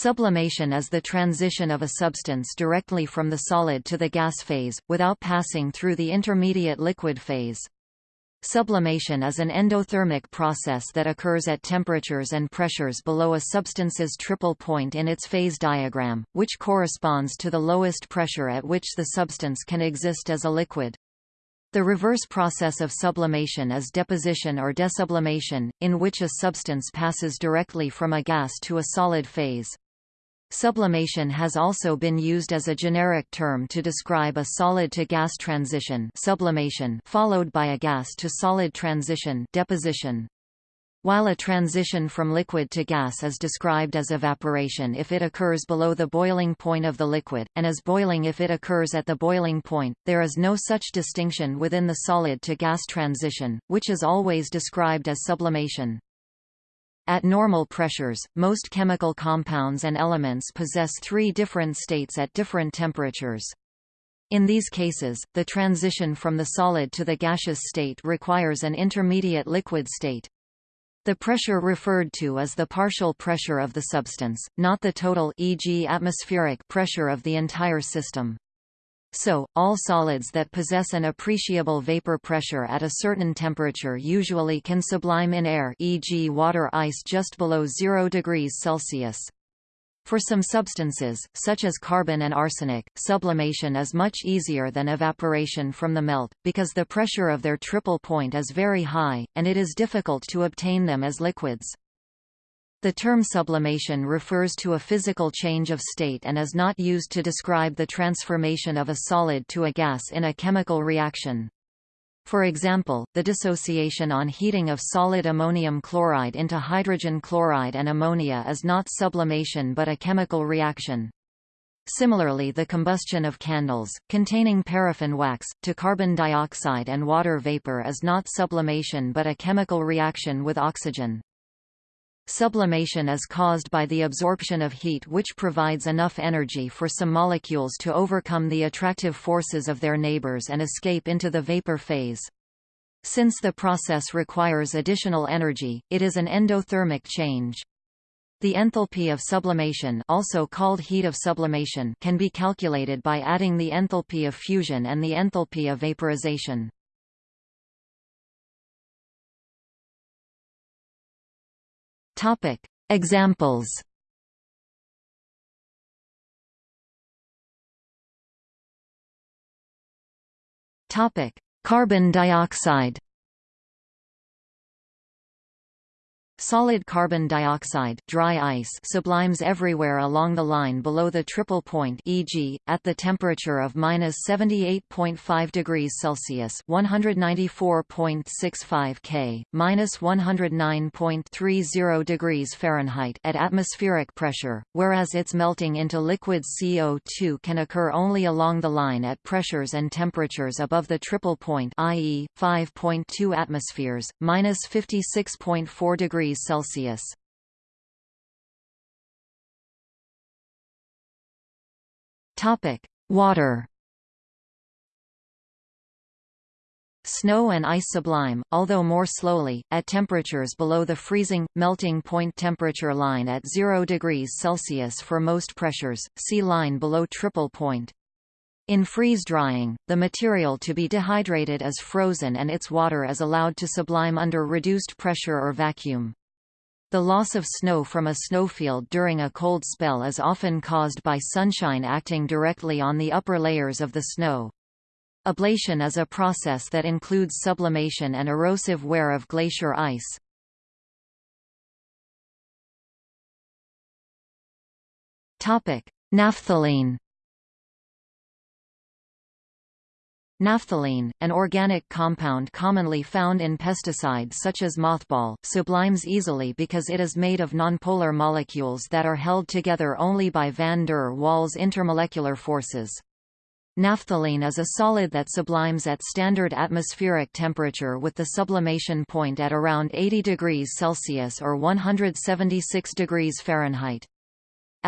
Sublimation is the transition of a substance directly from the solid to the gas phase, without passing through the intermediate liquid phase. Sublimation is an endothermic process that occurs at temperatures and pressures below a substance's triple point in its phase diagram, which corresponds to the lowest pressure at which the substance can exist as a liquid. The reverse process of sublimation is deposition or desublimation, in which a substance passes directly from a gas to a solid phase. Sublimation has also been used as a generic term to describe a solid-to-gas transition sublimation followed by a gas-to-solid transition deposition. While a transition from liquid to gas is described as evaporation if it occurs below the boiling point of the liquid, and as boiling if it occurs at the boiling point, there is no such distinction within the solid-to-gas transition, which is always described as sublimation. At normal pressures, most chemical compounds and elements possess three different states at different temperatures. In these cases, the transition from the solid to the gaseous state requires an intermediate liquid state. The pressure referred to is the partial pressure of the substance, not the total e.g. atmospheric pressure of the entire system. So, all solids that possess an appreciable vapor pressure at a certain temperature usually can sublime in air e.g. water ice just below 0 degrees Celsius. For some substances, such as carbon and arsenic, sublimation is much easier than evaporation from the melt, because the pressure of their triple point is very high, and it is difficult to obtain them as liquids. The term sublimation refers to a physical change of state and is not used to describe the transformation of a solid to a gas in a chemical reaction. For example, the dissociation on heating of solid ammonium chloride into hydrogen chloride and ammonia is not sublimation but a chemical reaction. Similarly the combustion of candles, containing paraffin wax, to carbon dioxide and water vapor is not sublimation but a chemical reaction with oxygen. Sublimation is caused by the absorption of heat which provides enough energy for some molecules to overcome the attractive forces of their neighbors and escape into the vapor phase. Since the process requires additional energy, it is an endothermic change. The enthalpy of sublimation also called heat of sublimation can be calculated by adding the enthalpy of fusion and the enthalpy of vaporization. Topic: Examples. Topic: Carbon dioxide. Solid carbon dioxide dry ice sublimes everywhere along the line below the triple point e.g., at the temperature of minus 78.5 degrees Celsius 194.65 K, minus 109.30 degrees Fahrenheit at atmospheric pressure, whereas its melting into liquid CO2 can occur only along the line at pressures and temperatures above the triple point i.e., 5.2 atmospheres, minus 56.4 degrees degrees Celsius. Topic: Water. Snow and ice sublime, although more slowly, at temperatures below the freezing, melting point temperature line at 0 degrees Celsius for most pressures, see line below triple point. In freeze-drying, the material to be dehydrated is frozen and its water is allowed to sublime under reduced pressure or vacuum. The loss of snow from a snowfield during a cold spell is often caused by sunshine acting directly on the upper layers of the snow. Ablation is a process that includes sublimation and erosive wear of glacier ice. Naphthalene Naphthalene, an organic compound commonly found in pesticides such as mothball, sublimes easily because it is made of nonpolar molecules that are held together only by van der Waals intermolecular forces. Naphthalene is a solid that sublimes at standard atmospheric temperature with the sublimation point at around 80 degrees Celsius or 176 degrees Fahrenheit.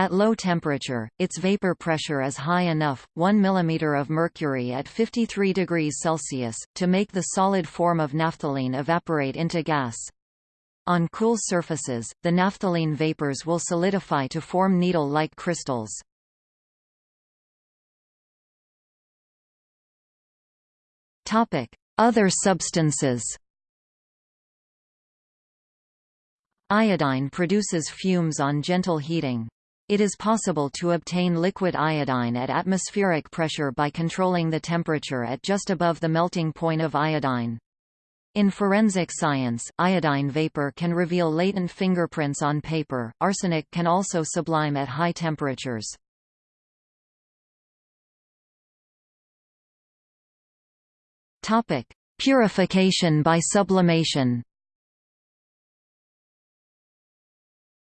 At low temperature, its vapor pressure is high enough, 1 mm of mercury at 53 degrees Celsius, to make the solid form of naphthalene evaporate into gas. On cool surfaces, the naphthalene vapors will solidify to form needle-like crystals. Other substances Iodine produces fumes on gentle heating. It is possible to obtain liquid iodine at atmospheric pressure by controlling the temperature at just above the melting point of iodine. In forensic science, iodine vapor can reveal latent fingerprints on paper. Arsenic can also sublime at high temperatures. Topic: Purification by sublimation.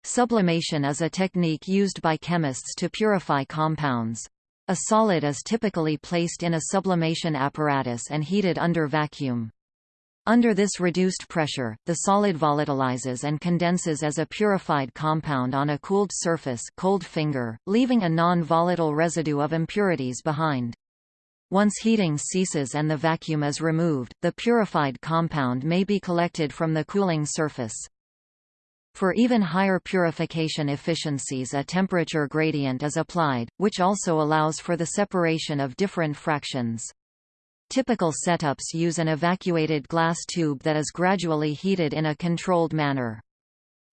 Sublimation is a technique used by chemists to purify compounds. A solid is typically placed in a sublimation apparatus and heated under vacuum. Under this reduced pressure, the solid volatilizes and condenses as a purified compound on a cooled surface cold finger, leaving a non-volatile residue of impurities behind. Once heating ceases and the vacuum is removed, the purified compound may be collected from the cooling surface. For even higher purification efficiencies a temperature gradient is applied, which also allows for the separation of different fractions. Typical setups use an evacuated glass tube that is gradually heated in a controlled manner.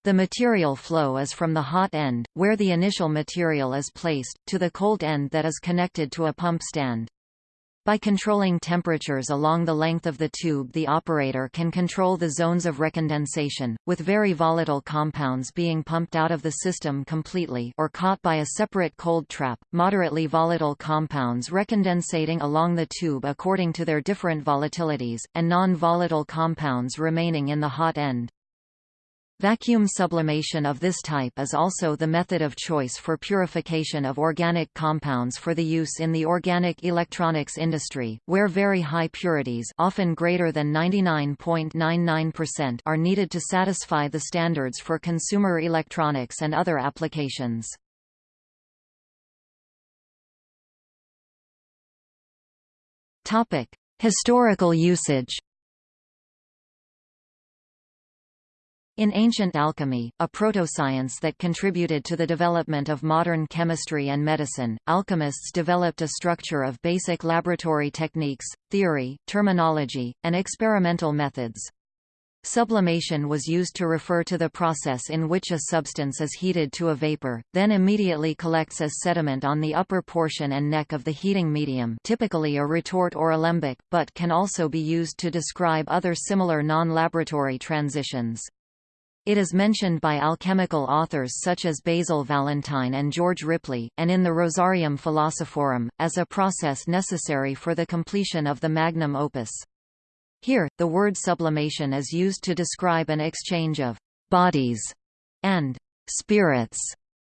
The material flow is from the hot end, where the initial material is placed, to the cold end that is connected to a pump stand. By controlling temperatures along the length of the tube the operator can control the zones of recondensation, with very volatile compounds being pumped out of the system completely or caught by a separate cold trap, moderately volatile compounds recondensating along the tube according to their different volatilities, and non-volatile compounds remaining in the hot end. Vacuum sublimation of this type is also the method of choice for purification of organic compounds for the use in the organic electronics industry, where very high purities often greater than 99.99% are needed to satisfy the standards for consumer electronics and other applications. Historical usage In ancient alchemy, a proto-science that contributed to the development of modern chemistry and medicine, alchemists developed a structure of basic laboratory techniques, theory, terminology, and experimental methods. Sublimation was used to refer to the process in which a substance is heated to a vapor, then immediately collects as sediment on the upper portion and neck of the heating medium typically a retort or alembic, but can also be used to describe other similar non-laboratory transitions. It is mentioned by alchemical authors such as Basil Valentine and George Ripley, and in the Rosarium Philosophorum, as a process necessary for the completion of the magnum opus. Here, the word sublimation is used to describe an exchange of «bodies» and «spirits»,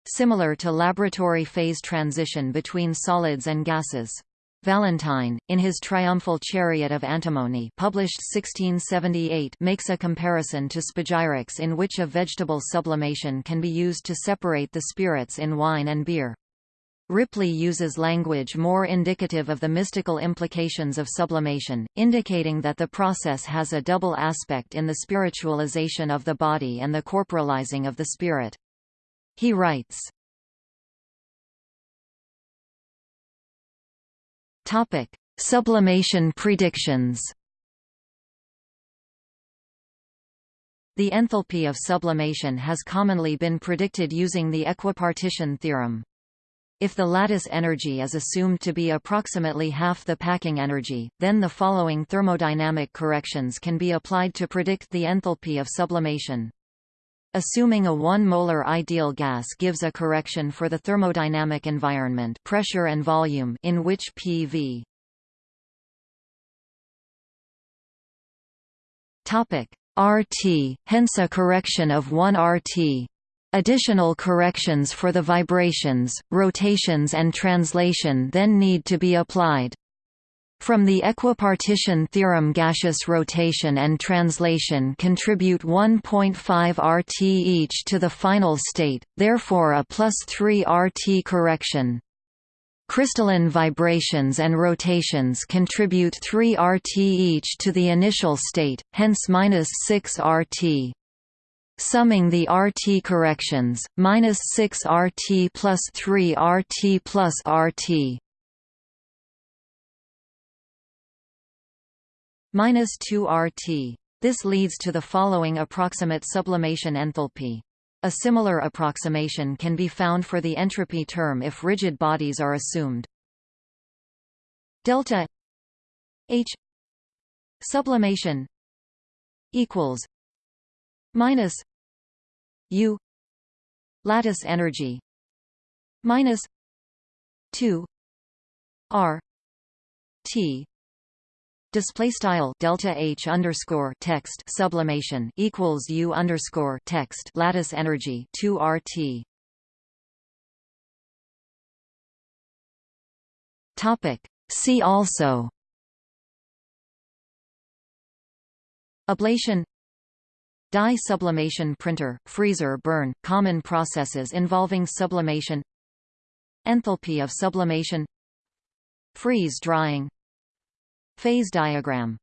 similar to laboratory phase transition between solids and gases. Valentine, in his Triumphal Chariot of Antimony published 1678 makes a comparison to spagyrics in which a vegetable sublimation can be used to separate the spirits in wine and beer. Ripley uses language more indicative of the mystical implications of sublimation, indicating that the process has a double aspect in the spiritualization of the body and the corporalizing of the spirit. He writes, Topic: Sublimation predictions. The enthalpy of sublimation has commonly been predicted using the equipartition theorem. If the lattice energy is assumed to be approximately half the packing energy, then the following thermodynamic corrections can be applied to predict the enthalpy of sublimation. Assuming a 1 molar ideal gas gives a correction for the thermodynamic environment pressure and volume in which PV topic. RT hence a correction of 1 RT Additional corrections for the vibrations, rotations and translation then need to be applied. From the equipartition theorem gaseous rotation and translation contribute 1.5 RT each to the final state, therefore a plus 3 RT correction. Crystalline vibrations and rotations contribute 3 RT each to the initial state, hence minus 6 RT. Summing the RT corrections, minus 6 RT plus 3 RT plus RT minus 2 RT. This leads to the following approximate sublimation enthalpy. A similar approximation can be found for the entropy term if rigid bodies are assumed. Delta H sublimation equals minus U lattice energy minus 2 R T display style delta H underscore text sublimation equals U underscore text lattice energy 2 RT topic. See also. Ablation. Dye sublimation printer, freezer burn, common processes involving sublimation. Enthalpy of sublimation. Freeze drying Phase diagram